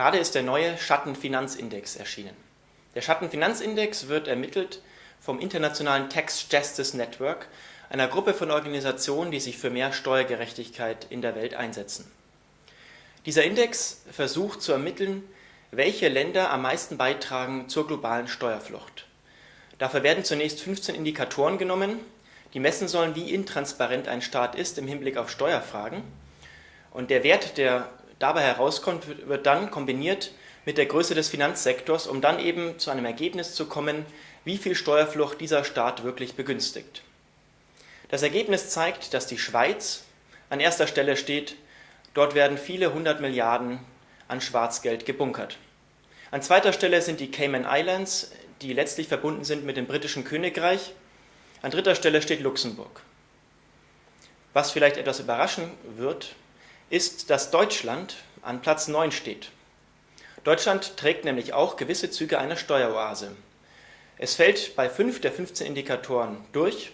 Gerade ist der neue Schattenfinanzindex erschienen. Der Schattenfinanzindex wird ermittelt vom Internationalen Tax Justice Network, einer Gruppe von Organisationen, die sich für mehr Steuergerechtigkeit in der Welt einsetzen. Dieser Index versucht zu ermitteln, welche Länder am meisten beitragen zur globalen Steuerflucht. Dafür werden zunächst 15 Indikatoren genommen, die messen sollen, wie intransparent ein Staat ist im Hinblick auf Steuerfragen. Und der Wert, der dabei herauskommt, wird dann kombiniert mit der Größe des Finanzsektors, um dann eben zu einem Ergebnis zu kommen, wie viel Steuerflucht dieser Staat wirklich begünstigt. Das Ergebnis zeigt, dass die Schweiz an erster Stelle steht. Dort werden viele hundert Milliarden an Schwarzgeld gebunkert. An zweiter Stelle sind die Cayman Islands, die letztlich verbunden sind mit dem britischen Königreich. An dritter Stelle steht Luxemburg. Was vielleicht etwas überraschen wird, ist, dass Deutschland an Platz 9 steht. Deutschland trägt nämlich auch gewisse Züge einer Steueroase. Es fällt bei fünf der 15 Indikatoren durch.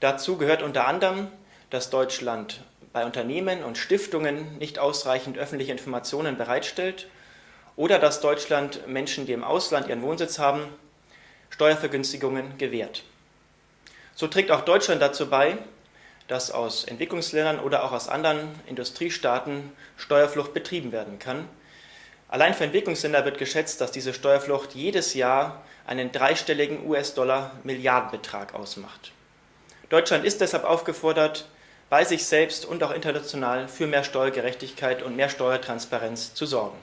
Dazu gehört unter anderem, dass Deutschland bei Unternehmen und Stiftungen nicht ausreichend öffentliche Informationen bereitstellt oder dass Deutschland Menschen, die im Ausland ihren Wohnsitz haben, Steuervergünstigungen gewährt. So trägt auch Deutschland dazu bei, dass aus Entwicklungsländern oder auch aus anderen Industriestaaten Steuerflucht betrieben werden kann. Allein für Entwicklungsländer wird geschätzt, dass diese Steuerflucht jedes Jahr einen dreistelligen US-Dollar-Milliardenbetrag ausmacht. Deutschland ist deshalb aufgefordert, bei sich selbst und auch international für mehr Steuergerechtigkeit und mehr Steuertransparenz zu sorgen.